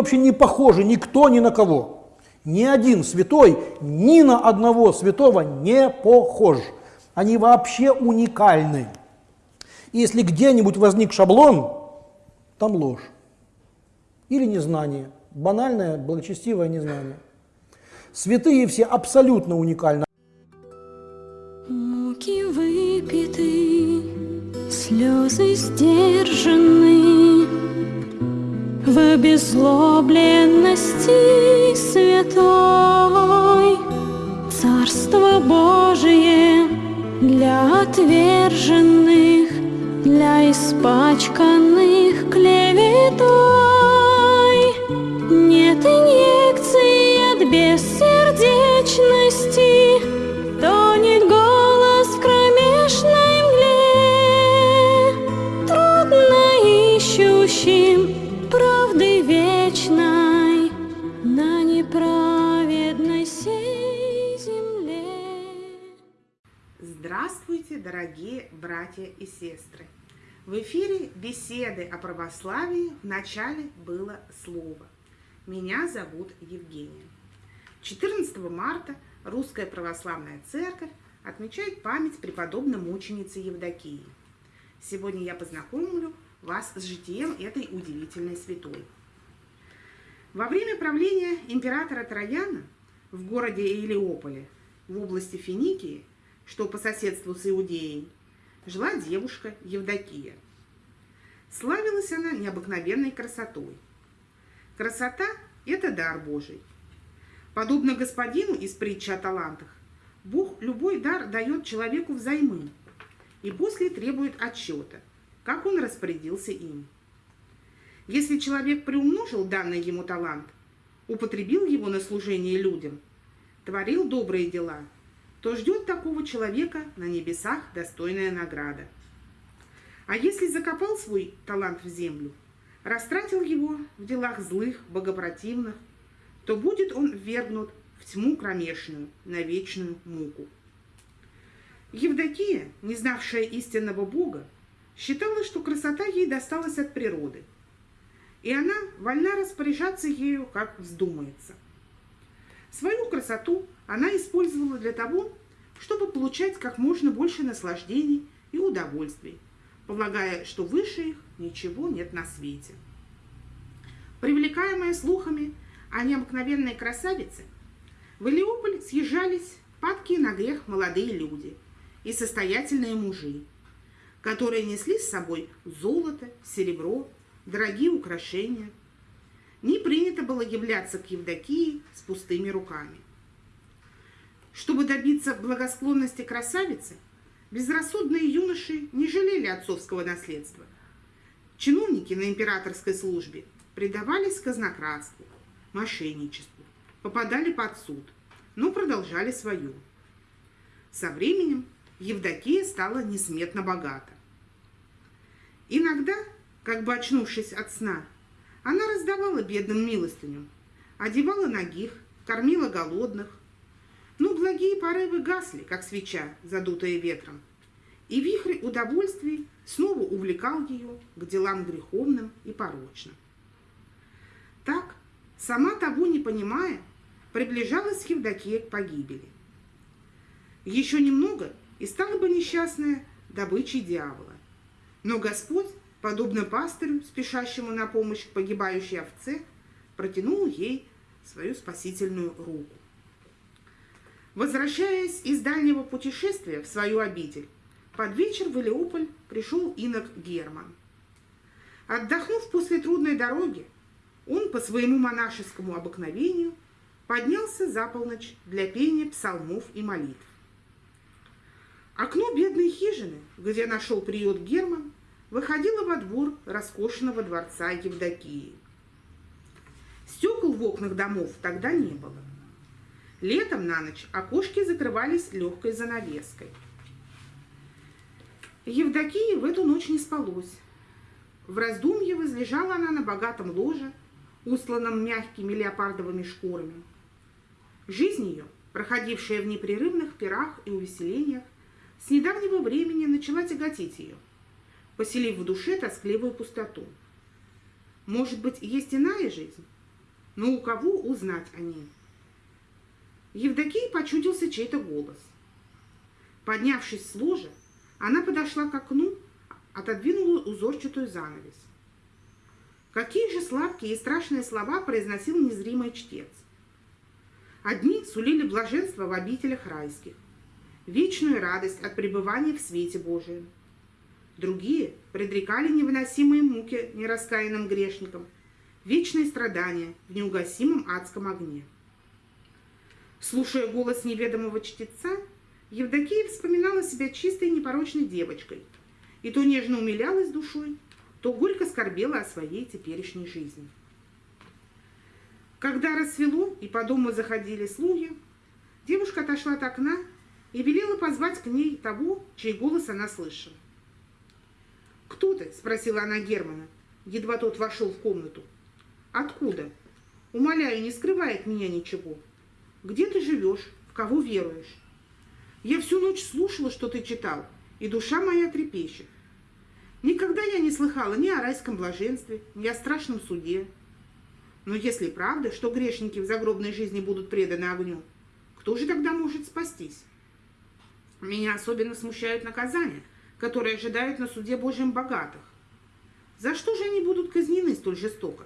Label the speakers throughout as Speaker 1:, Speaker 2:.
Speaker 1: Вообще не похожи никто ни на кого. Ни один святой ни на одного святого не похож. Они вообще уникальны. И если где-нибудь возник шаблон, там ложь. Или незнание. Банальное, благочестивое незнание. Святые все абсолютно уникальны.
Speaker 2: Муки выпиты, слезы сдержаны, В обезлобленности святой Царство Божие для отверженных, Для испачканных клеветой.
Speaker 3: Здравствуйте, дорогие братья и сестры! В эфире беседы о православии в начале было слово. Меня зовут Евгения. 14 марта Русская Православная Церковь отмечает память преподобной мученицы Евдокии. Сегодня я познакомлю вас с житием этой удивительной святой. Во время правления императора Трояна в городе Илиополе в области Финикии, что по соседству с Иудеей, жила девушка Евдокия. Славилась она необыкновенной красотой. Красота – это дар Божий. Подобно господину из притчи о талантах, Бог любой дар дает человеку взаймы и после требует отчета, как он распорядился им. Если человек приумножил данный ему талант, употребил его на служение людям, творил добрые дела – то ждет такого человека на небесах достойная награда. А если закопал свой талант в землю, растратил его в делах злых, богопротивных, то будет он ввергнут в тьму кромешную, на вечную муку. Евдокия, не знавшая истинного Бога, считала, что красота ей досталась от природы, и она вольна распоряжаться ею, как вздумается. Свою красоту она использовала для того, чтобы получать как можно больше наслаждений и удовольствий, полагая, что выше их ничего нет на свете. Привлекаемые слухами о необыкновенной красавице, в Илиополь съезжались падкие на грех молодые люди и состоятельные мужи, которые несли с собой золото, серебро, дорогие украшения. Не принято было являться к Евдокии с пустыми руками. Чтобы добиться благосклонности красавицы, безрассудные юноши не жалели отцовского наследства. Чиновники на императорской службе предавались казнократству, мошенничеству, попадали под суд, но продолжали свое. Со временем Евдокия стала несметно богата. Иногда, как бы очнувшись от сна, она раздавала бедным милостыню, одевала ногих, кормила голодных, но благие порывы гасли, как свеча, задутая ветром, и вихрь удовольствий снова увлекал ее к делам греховным и порочным. Так, сама того не понимая, приближалась Евдокия к погибели. Еще немного, и стала бы несчастная добычей дьявола. Но Господь подобно пастырю, спешащему на помощь погибающей овце, протянул ей свою спасительную руку. Возвращаясь из дальнего путешествия в свою обитель, под вечер в Илеополь пришел инок Герман. Отдохнув после трудной дороги, он по своему монашескому обыкновению поднялся за полночь для пения псалмов и молитв. Окно бедной хижины, где нашел приют Герман, выходила во двор роскошного дворца Евдокии. Стекол в окнах домов тогда не было. Летом на ночь окошки закрывались легкой занавеской. Евдокии в эту ночь не спалось. В раздумье возлежала она на богатом ложе, устланном мягкими леопардовыми шкурами. Жизнь ее, проходившая в непрерывных пирах и увеселениях, с недавнего времени начала тяготить ее – поселив в душе тоскливую пустоту. Может быть, есть иная жизнь? Но у кого узнать о ней? Евдокии почудился чей-то голос. Поднявшись с ложа, она подошла к окну, отодвинула узорчатую занавес. Какие же сладкие и страшные слова произносил незримый чтец. Одни сулили блаженство в обителях райских, вечную радость от пребывания в свете Божием. Другие предрекали невыносимые муки нераскаянным грешникам, вечные страдания в неугасимом адском огне. Слушая голос неведомого чтеца, Евдокия вспоминала себя чистой непорочной девочкой и то нежно умилялась душой, то горько скорбела о своей теперешней жизни. Когда рассвело и по дому заходили слуги, девушка отошла от окна и велела позвать к ней того, чей голос она слышала. «Кто ты?» – спросила она Германа, едва тот вошел в комнату. «Откуда? Умоляю, не скрывай от меня ничего. Где ты живешь? В кого веруешь? Я всю ночь слушала, что ты читал, и душа моя трепещет. Никогда я не слыхала ни о райском блаженстве, ни о страшном суде. Но если правда, что грешники в загробной жизни будут преданы огню, кто же тогда может спастись? Меня особенно смущают наказания, которые ожидают на суде Божьем богатых. За что же они будут казнены столь жестоко?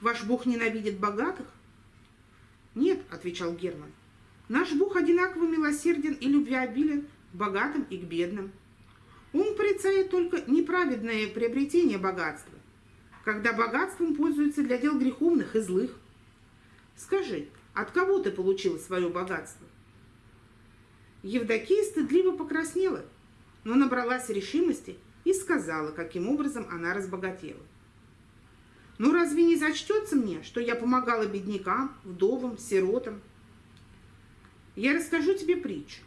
Speaker 3: Ваш Бог ненавидит богатых? Нет, отвечал Герман. Наш Бог одинаково милосерден и любвеобилен к богатым и к бедным. Он порицает только неправедное приобретение богатства, когда богатством пользуются для дел греховных и злых. Скажи, от кого ты получила свое богатство? Евдокия стыдливо покраснела, но набралась решимости и сказала, каким образом она разбогатела. «Ну разве не зачтется мне, что я помогала беднякам, вдовам, сиротам?» Я расскажу тебе притчу.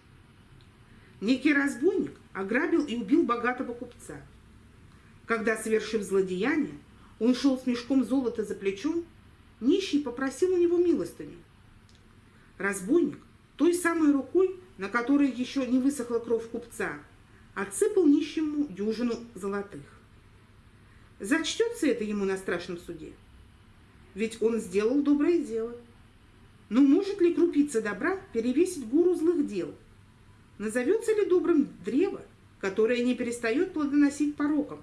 Speaker 3: Некий разбойник ограбил и убил богатого купца. Когда, совершив злодеяние, он шел с мешком золота за плечом, нищий попросил у него милостыню. Разбойник той самой рукой, на которой еще не высохла кровь купца, отсыпал нищему дюжину золотых. Зачтется это ему на страшном суде? Ведь он сделал доброе дело. Но может ли крупица добра перевесить гору злых дел? Назовется ли добрым древо, которое не перестает плодоносить пороком?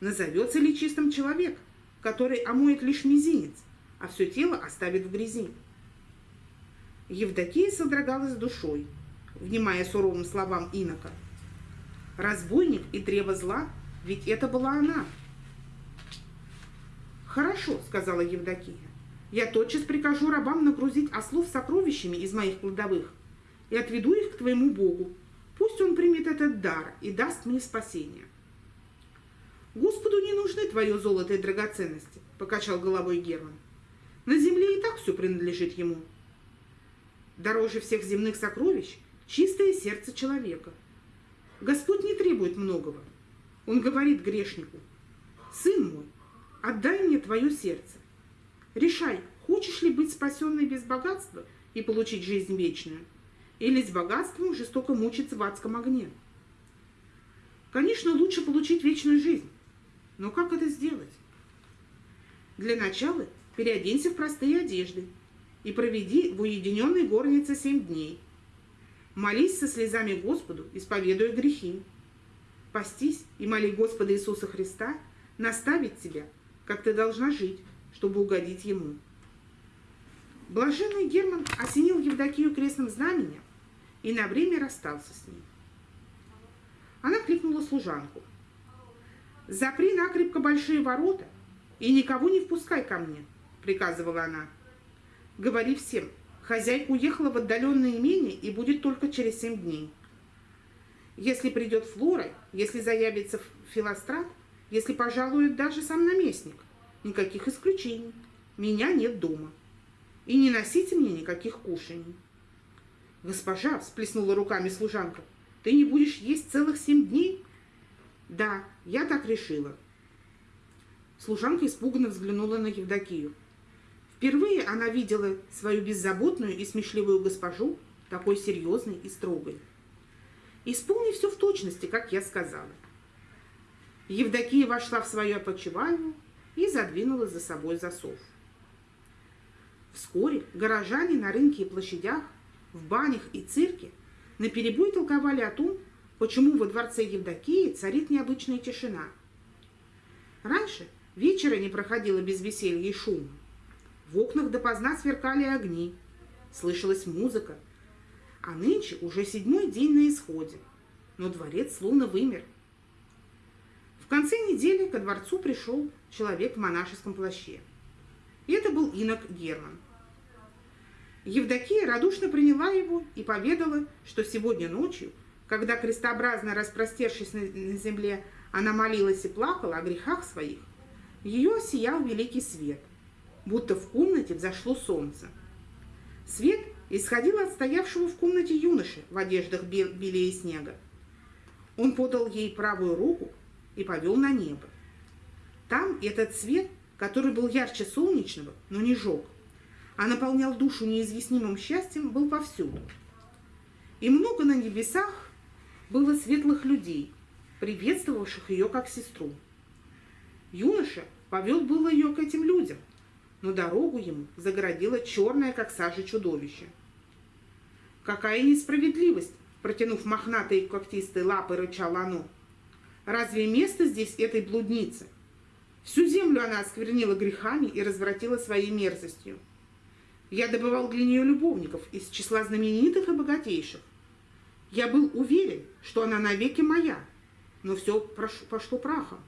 Speaker 3: Назовется ли чистым человек, который омоет лишь мизинец, а все тело оставит в грязи? Евдокия содрогалась душой, внимая суровым словам инока. Разбойник и древо зла, ведь это была она. «Хорошо», — сказала Евдокия. «Я тотчас прикажу рабам нагрузить ослов сокровищами из моих кладовых и отведу их к твоему Богу. Пусть он примет этот дар и даст мне спасение». «Господу не нужны твое золото и драгоценности», — покачал головой Герман. «На земле и так все принадлежит ему. Дороже всех земных сокровищ чистое сердце человека. Господь не требует многого. Он говорит грешнику, «Сын мой, отдай мне твое сердце. Решай, хочешь ли быть спасенной без богатства и получить жизнь вечную, или с богатством жестоко мучиться в адском огне. Конечно, лучше получить вечную жизнь, но как это сделать? Для начала переоденься в простые одежды и проведи в уединенной горнице семь дней. Молись со слезами Господу, исповедуя грехи. Постись и моли Господа Иисуса Христа наставить тебя, как ты должна жить, чтобы угодить Ему. Блаженный Герман осенил Евдокию крестным знаменем и на время расстался с ней. Она кликнула служанку. «Запри накрепко большие ворота и никого не впускай ко мне», — приказывала она. «Говори всем, хозяйка уехала в отдаленное имение и будет только через семь дней. Если придет Флора, если заявится Филострат, если пожалует даже сам наместник, никаких исключений. Меня нет дома. И не носите мне никаких кушаний. Госпожа, всплеснула руками служанка, ты не будешь есть целых семь дней? Да, я так решила. Служанка испуганно взглянула на Евдокию. Впервые она видела свою беззаботную и смешливую госпожу такой серьезной и строгой. Исполни все в точности, как я сказала. Евдокия вошла в свою опочивальню, и задвинула за собой засов. Вскоре горожане на рынке и площадях, в банях и цирке наперебой толковали о том, почему во дворце Евдокии царит необычная тишина. Раньше вечера не проходило без веселья и шума. В окнах допоздна сверкали огни, слышалась музыка, а нынче уже седьмой день на исходе, но дворец словно вымер. В конце недели ко дворцу пришел человек в монашеском плаще. И это был инок Герман. Евдокия радушно приняла его и поведала, что сегодня ночью, когда крестообразно распростершись на земле, она молилась и плакала о грехах своих, ее сиял великий свет, будто в комнате взошло солнце. Свет исходил от стоявшего в комнате юноши в одеждах белее снега. Он подал ей правую руку и повел на небо. Там этот свет, который был ярче солнечного, но не жег, а наполнял душу неизъяснимым счастьем, был повсюду. И много на небесах было светлых людей, приветствовавших ее как сестру. Юноша повел было ее к этим людям, но дорогу ему загородило черное, как сажа, чудовище. Какая несправедливость, протянув мохнатые когтистые лапы, рычало оно. Разве место здесь этой блудницы? Всю землю она осквернила грехами и развратила своей мерзостью. Я добывал для нее любовников из числа знаменитых и богатейших. Я был уверен, что она навеки моя, но все пошло прахом.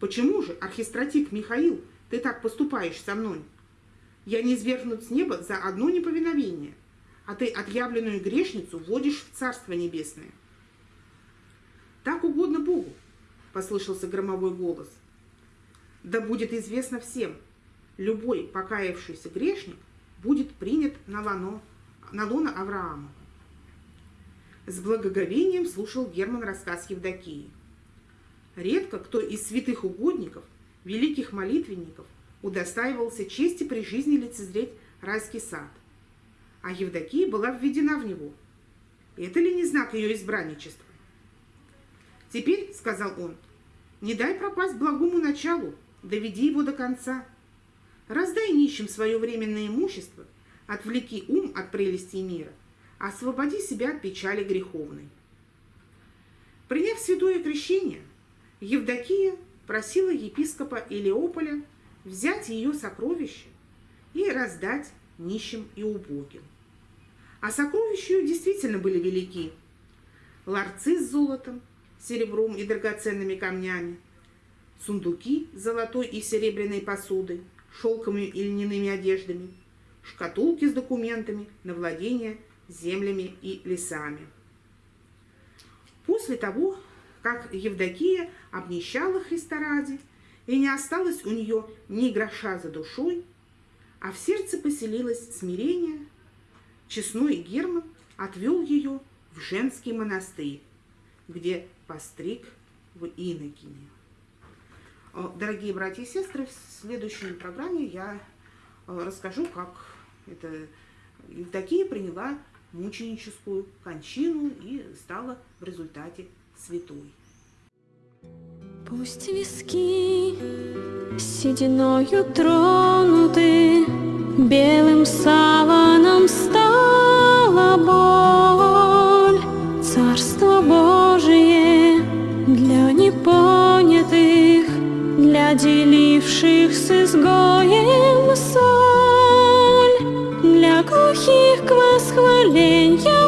Speaker 3: Почему же, архистратик Михаил, ты так поступаешь со мной? Я не свергнут с неба за одно неповиновение, а ты отъявленную грешницу вводишь в Царство Небесное. Так угодно Богу, послышался громовой голос. Да будет известно всем, любой покаявшийся грешник будет принят на лоно, на лоно Авраама. С благоговением слушал Герман рассказ Евдокии. Редко кто из святых угодников, великих молитвенников, удостаивался чести при жизни лицезреть райский сад. А Евдокия была введена в него. Это ли не знак ее избранничества? «Теперь, — сказал он, — не дай пропасть благому началу, доведи его до конца. Раздай нищим свое временное имущество, отвлеки ум от прелестей мира, освободи себя от печали греховной». Приняв святое крещение, Евдокия просила епископа Илеополя взять ее сокровища и раздать нищим и убогим. А сокровища ее действительно были велики. Ларцы с золотом, серебром и драгоценными камнями, сундуки с золотой и серебряной посудой, шелковыми и льняными одеждами, шкатулки с документами на владение землями и лесами. После того, как Евдокия обнищала Христа ради, и не осталось у нее ни гроша за душой, а в сердце поселилось смирение, честной Герман отвел ее в женский монастырь, где постриг в Инокине. Дорогие братья и сестры, в следующей программе я расскажу, как это Евдокия приняла мученическую кончину и стала в результате святой.
Speaker 2: Пусть виски сединою тронуты, Белым саваном стала боль. Царство Божие для непонятых, Для деливших с изгоем соль, Для глухих к восхвалению